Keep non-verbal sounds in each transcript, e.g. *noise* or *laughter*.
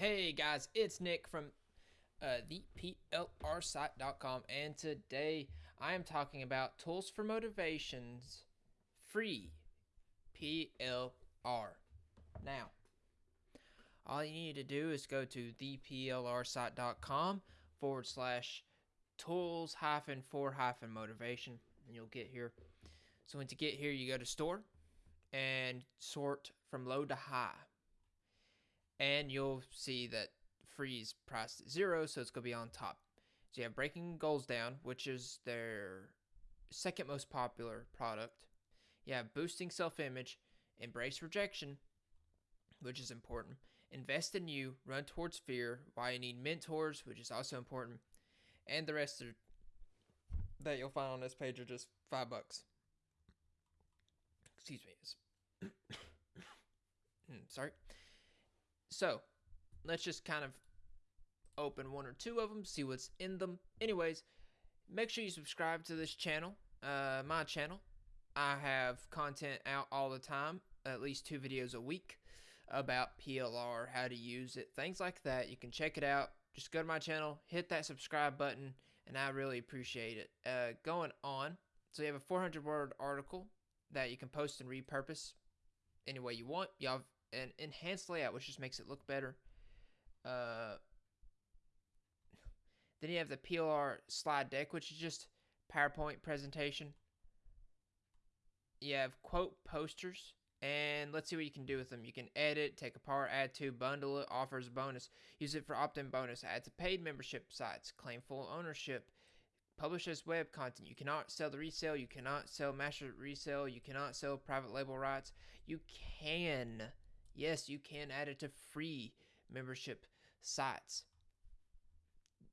Hey guys, it's Nick from uh, the PLRsite.com, and today I am talking about tools for motivations free PLR. Now, all you need to do is go to theplrsite.com forward slash tools hyphen for hyphen motivation, and you'll get here. So, once you get here, you go to store and sort from low to high and you'll see that freeze priced at zero, so it's going to be on top. So you have breaking goals down, which is their second most popular product. You have boosting self image, embrace rejection, which is important. Invest in you, run towards fear, why you need mentors, which is also important. And the rest are, that you'll find on this page are just five bucks. Excuse me. *coughs* *coughs* Hmm, sorry. So let's just kind of open one or two of them, see what's in them. Anyways, make sure you subscribe to this channel, uh, my channel. I have content out all the time, at least two videos a week about PLR, how to use it, things like that. You can check it out. Just go to my channel, hit that subscribe button, and I really appreciate it. Uh, going on, so you have a 400 word article that you can post and repurpose any way you want. Have an enhanced layout, which just makes it look better. Uh, then you have the PLR slide deck, which is just PowerPoint presentation. You have quote posters, and let's see what you can do with them. You can edit, take apart, add to, bundle it, offers bonus, use it for opt-in bonus, add to paid membership sites, claim full ownership, publish as web content. You cannot sell the resale. You cannot sell master resale. You cannot sell private label rights. You can Yes, you can add it to free membership sites.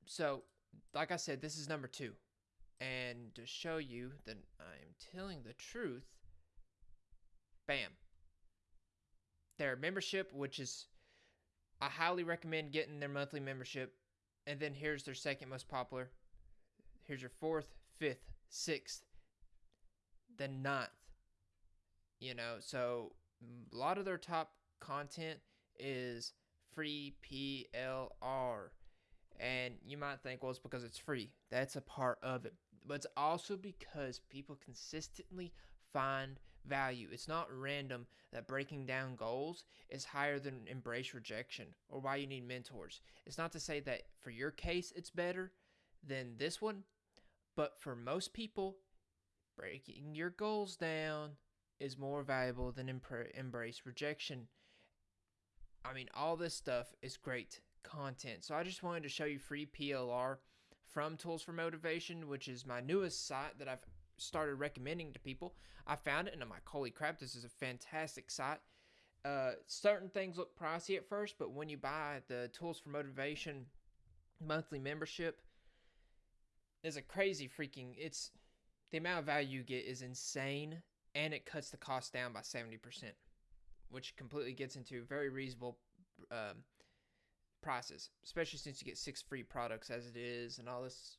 So, like I said, this is number two. And to show you that I am telling the truth, bam. Their membership, which is, I highly recommend getting their monthly membership. And then here's their second most popular. Here's your fourth, fifth, sixth, then ninth. You know, so a lot of their top content is free PLR. And you might think, well, it's because it's free. That's a part of it. But it's also because people consistently find value. It's not random that breaking down goals is higher than embrace rejection or why you need mentors. It's not to say that for your case it's better than this one, but for most people, breaking your goals down is more valuable than embrace rejection. I mean, all this stuff is great content. So I just wanted to show you free PLR from Tools for Motivation, which is my newest site that I've started recommending to people. I found it and I'm like, holy crap, this is a fantastic site. Uh, certain things look pricey at first, but when you buy the Tools for Motivation monthly membership, there's a crazy freaking. It's the amount of value you get is insane, and it cuts the cost down by seventy percent which completely gets into very reasonable um, prices, especially since you get six free products as it is and all this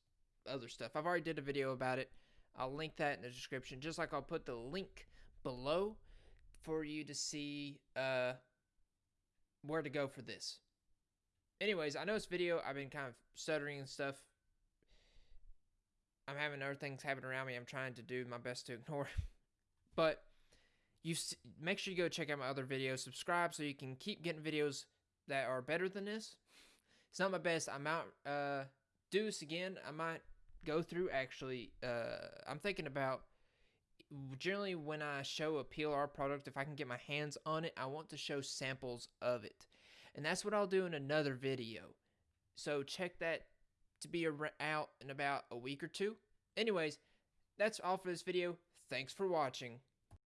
other stuff. I've already did a video about it. I'll link that in the description, just like I'll put the link below for you to see uh, where to go for this. Anyways, I know this video, I've been kind of stuttering and stuff. I'm having other things happen around me. I'm trying to do my best to ignore. *laughs* but you make sure you go check out my other videos, subscribe so you can keep getting videos that are better than this. It's not my best. I might uh, do this again. I might go through actually. Uh, I'm thinking about generally when I show a PLR product, if I can get my hands on it, I want to show samples of it, and that's what I'll do in another video. So check that to be out in about a week or two. Anyways, that's all for this video. Thanks for watching.